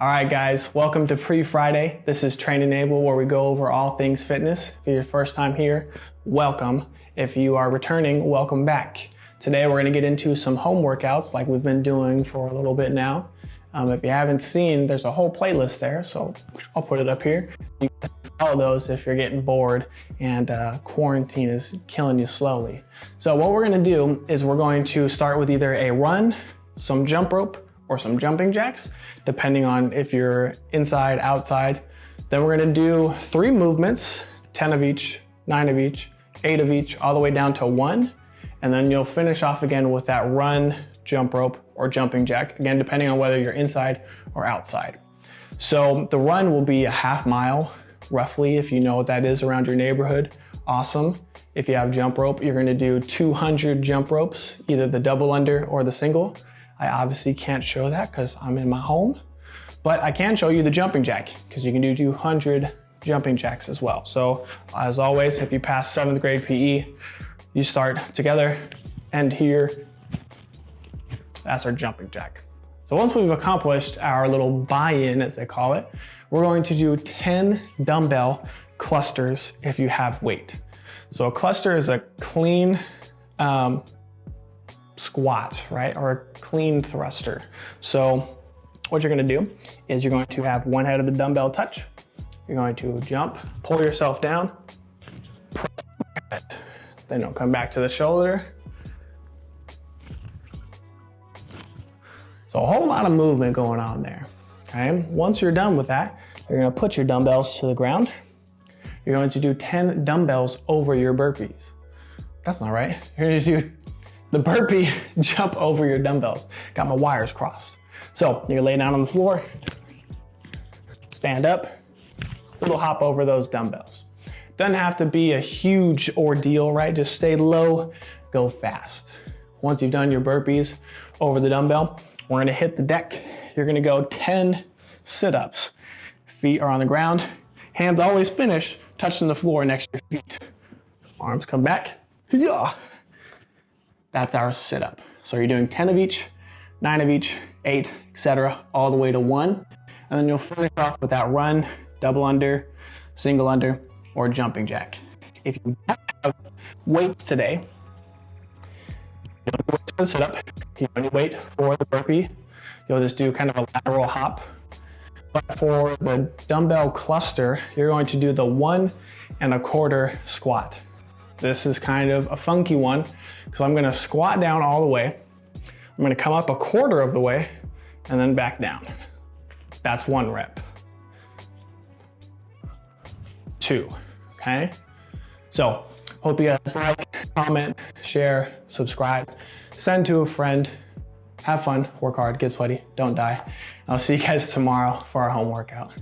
All right, guys, welcome to Pre-Friday. This is Train Enable, where we go over all things fitness. If you're your first time here, welcome. If you are returning, welcome back. Today, we're gonna get into some home workouts like we've been doing for a little bit now. Um, if you haven't seen, there's a whole playlist there, so I'll put it up here. You can follow those if you're getting bored and uh, quarantine is killing you slowly. So what we're gonna do is we're going to start with either a run, some jump rope, or some jumping jacks, depending on if you're inside, outside. Then we're gonna do three movements, 10 of each, nine of each, eight of each, all the way down to one. And then you'll finish off again with that run, jump rope, or jumping jack, again, depending on whether you're inside or outside. So the run will be a half mile, roughly, if you know what that is around your neighborhood. Awesome. If you have jump rope, you're gonna do 200 jump ropes, either the double under or the single. I obviously can't show that because I'm in my home, but I can show you the jumping jack because you can do 200 jumping jacks as well. So as always, if you pass seventh grade PE, you start together, end here. That's our jumping jack. So once we've accomplished our little buy-in, as they call it, we're going to do 10 dumbbell clusters if you have weight. So a cluster is a clean um, squat, right? Or a clean thruster. So what you're gonna do is you're going to have one head of the dumbbell touch. You're going to jump, pull yourself down, press head. Then you'll come back to the shoulder. So a whole lot of movement going on there. Okay, once you're done with that, you're gonna put your dumbbells to the ground. You're going to do 10 dumbbells over your burpees. That's not right. You're gonna do the burpee jump over your dumbbells. Got my wires crossed. So you're lay down on the floor, stand up, little hop over those dumbbells. Doesn't have to be a huge ordeal, right? Just stay low, go fast. Once you've done your burpees over the dumbbell, we're gonna hit the deck. You're gonna go 10 sit-ups. Feet are on the ground. Hands always finish touching the floor next to your feet. Arms come back. Yeah. That's our sit up. So you're doing 10 of each, nine of each, eight, etc., all the way to one. And then you'll finish off with that run, double under, single under, or jumping jack. If you have weights today, you don't wait for the sit up, you only weight for the burpee. You'll just do kind of a lateral hop. But for the dumbbell cluster, you're going to do the one and a quarter squat. This is kind of a funky one because I'm gonna squat down all the way. I'm gonna come up a quarter of the way and then back down. That's one rep. Two, okay? So, hope you guys like, comment, share, subscribe, send to a friend, have fun, work hard, get sweaty, don't die. I'll see you guys tomorrow for our home workout.